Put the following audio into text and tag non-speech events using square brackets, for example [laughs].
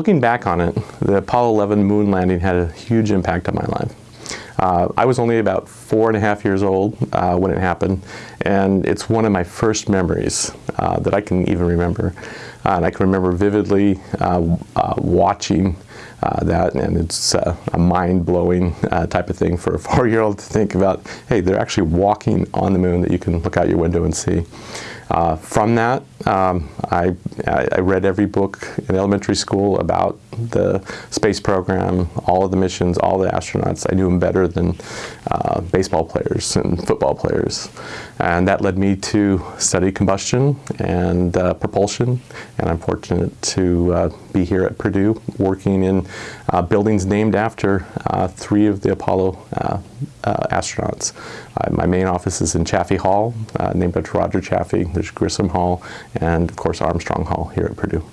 looking back on it, the Apollo 11 moon landing had a huge impact on my life. Uh, I was only about four and a half years old uh, when it happened, and it's one of my first memories uh, that I can even remember. Uh, and I can remember vividly uh, uh, that, and it's a mind-blowing type of thing for a [laughs] four-year-old to think about, hey, they're actually walking on the moon that you can look out your window and see. Uh, from that, um, I, I, read every book in elementary school about the space program, all of the missions, all the astronauts. I knew them better than uh, baseball players and football players. And that led me to study combustion and uh, propulsion. And I'm fortunate to uh, be here at Purdue working in uh, buildings named after uh, three of the Apollo astronauts. my main office is in Chaffee Hall, named after Roger Chaffee. There's Grissom Hall and, of course, Armstrong Hall here at Purdue.